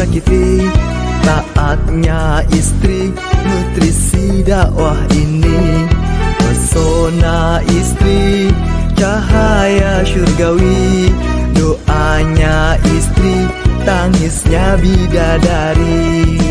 sakiti Taatnya istri. Nutrisi dakwah ini Pesona istri. Cahaya syurgawi Doanya istri. Tangisnya bidadari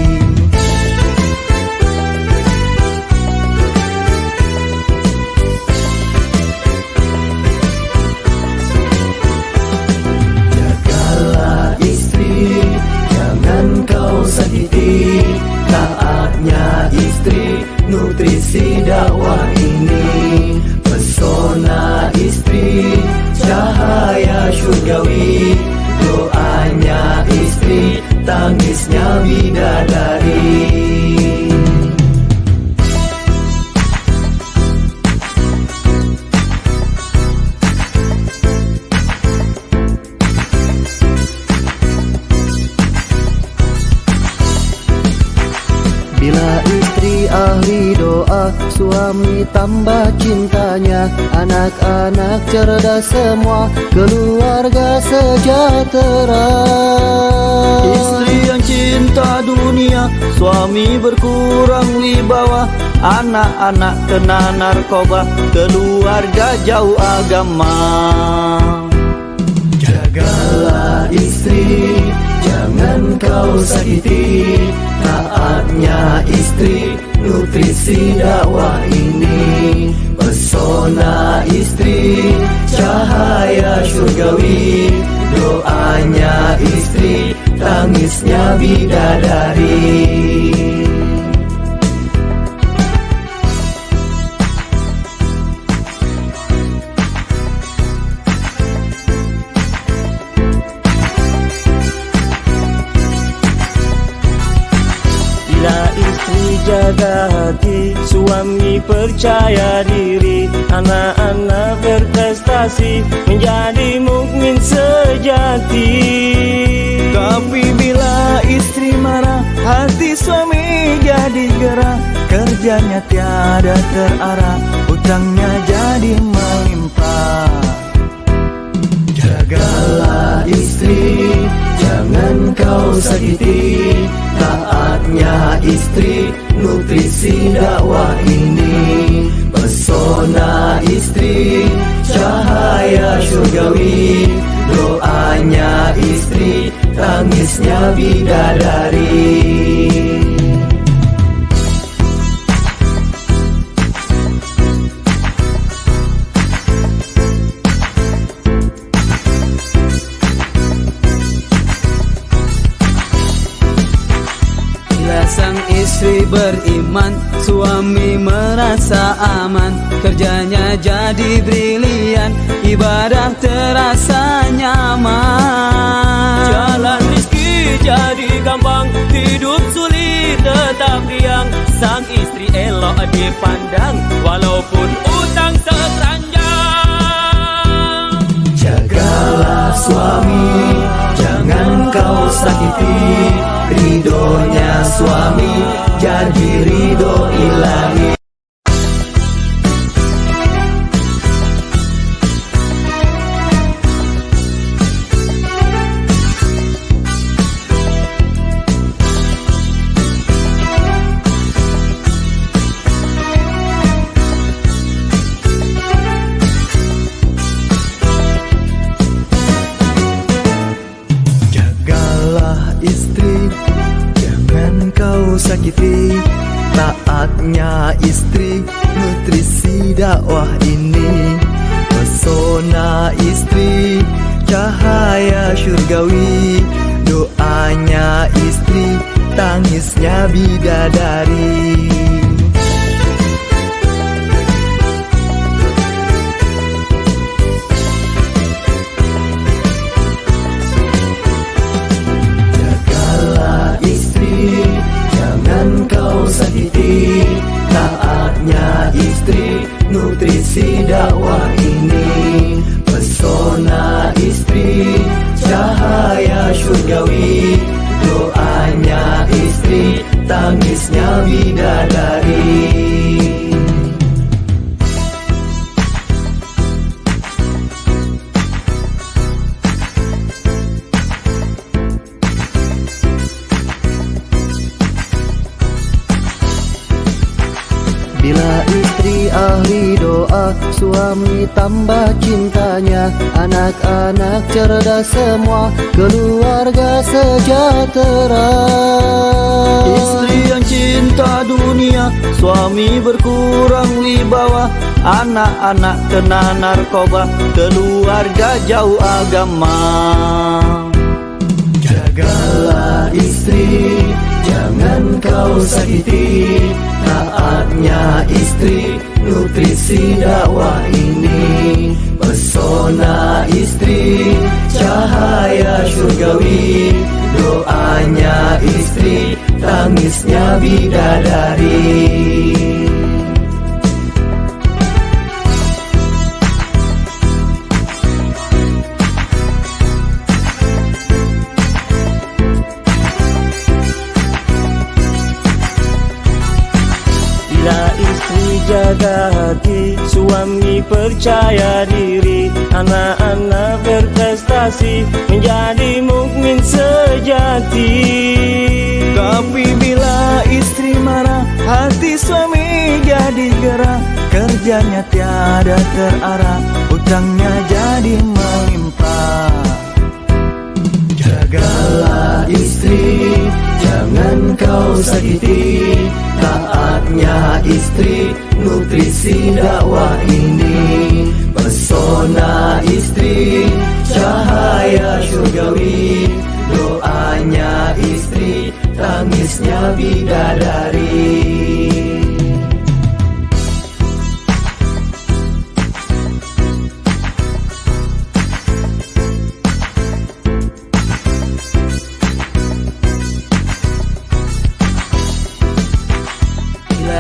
Suami tambah cintanya. Anak-anak cerdas semua Keluarga sejahtera. Istri yang cinta dunia Suami berkurang wibawa Anak-anak kena narkoba Keluarga jauh agama. Jagalah istri, jangan kau sakiti Taatnya istri, nutrisi dakwah ini. Pesona istri, cahaya syurgawi Doanya istri, tangisnya bidadari jaga hati. Suami percaya diri Anak-anak berprestasi Menjadi mukmin sejati. Tapi bila istri marah Hati suami jadi gerah. Kerjanya tiada terarah Utangnya jadi melimpah. Jagalah istri Jangan kau sakiti. Taatnya istri Nutrisi dakwah ini Pesona istri Cahaya syurgawi Doanya istri Tangisnya bidadari beriman. Suami merasa aman Kerjanya jadi brilian Ibadah terasa nyaman. Jalan rizki jadi gampang Hidup sulit tetap riang. Sang istri elok dipandang Walaupun kau sakiti Ridhonya suami Jadi ridho ilahi Pesona istri Cahaya syurgawi Doanya istri Tangisnya bidadari tangisnya bidadari Suami tambah cintanya. Anak-anak cerdas semua Keluarga sejahtera. Istri yang cinta dunia Suami berkurang wibawa Anak-anak kena narkoba Keluarga jauh agama. Jagalah istri Jangan kau sakiti Taatnya istri Nutrisi dakwah ini. Pesona istri Cahaya syurgawi Doanya istri Tangisnya bidadari jaga hati. Suami percaya diri. Anak-anak berprestasi Menjadi mukmin sejati. Tapi bila istri marah Hati suami jadi gerah. Kerjanya tiada terarah Utangnya jadi sakiti Taatnya istri Nutrisi dakwah ini. Pesona istri Cahaya syurgawi Doanya istri Tangisnya bidadari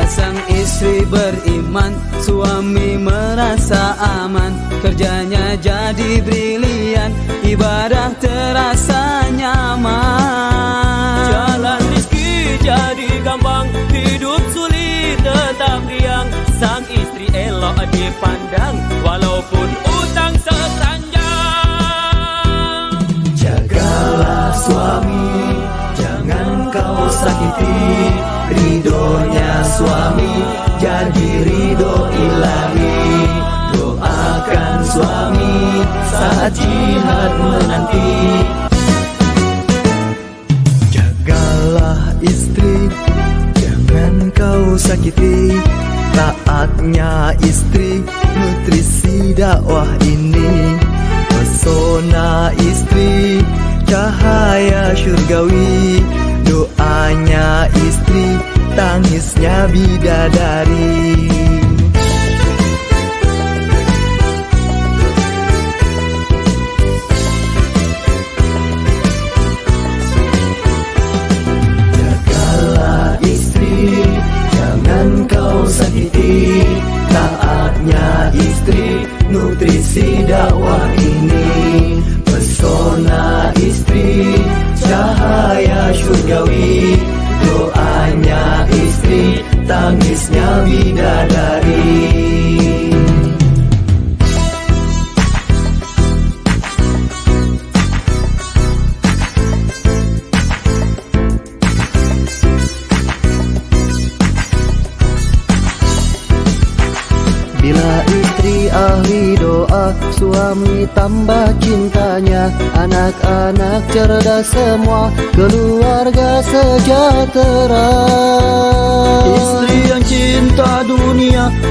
sang istri beriman Suami merasa aman. Kerjanya jadi brilian Ibadah terasa nyaman. Jalan rizki jadi gampang Hidup sulit tetap riang. Sang istri elok dipandang Walaupun utang sekeranjang Jagalah suami Jangan kau sakiti Ridhonya suami Jadi ridho ilahi. Doakan suami Saat jihad menanti. Jagalah istri Jangan kau sakiti. Taatnya istri Nutrisi dakwah ini. Pesona istri Cahaya istri Tangisnya bidadari. Jagalah istri Jangan kau sakiti Taatnya istri Nutrisi dakwah ini. Pesona istri Cahaya syurgawi bidadari. Bila istri ahli doa Suami tambah cintanya. Anak-anak cerdas semua Keluarga sejahtera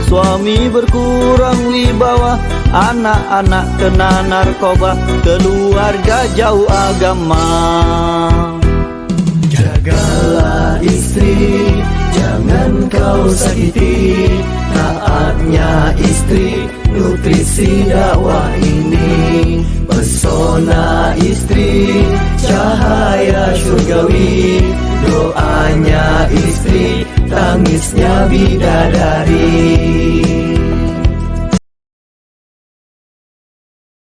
Suami berkurang wibawa Anak-anak kena narkoba Keluarga jauh agama. Jagalah istri Jangan kau sakiti Taatnya istri Nutrisi dakwah ini. Pesona istri Cahaya syurgawi Doanya istri Tangisnya bidadari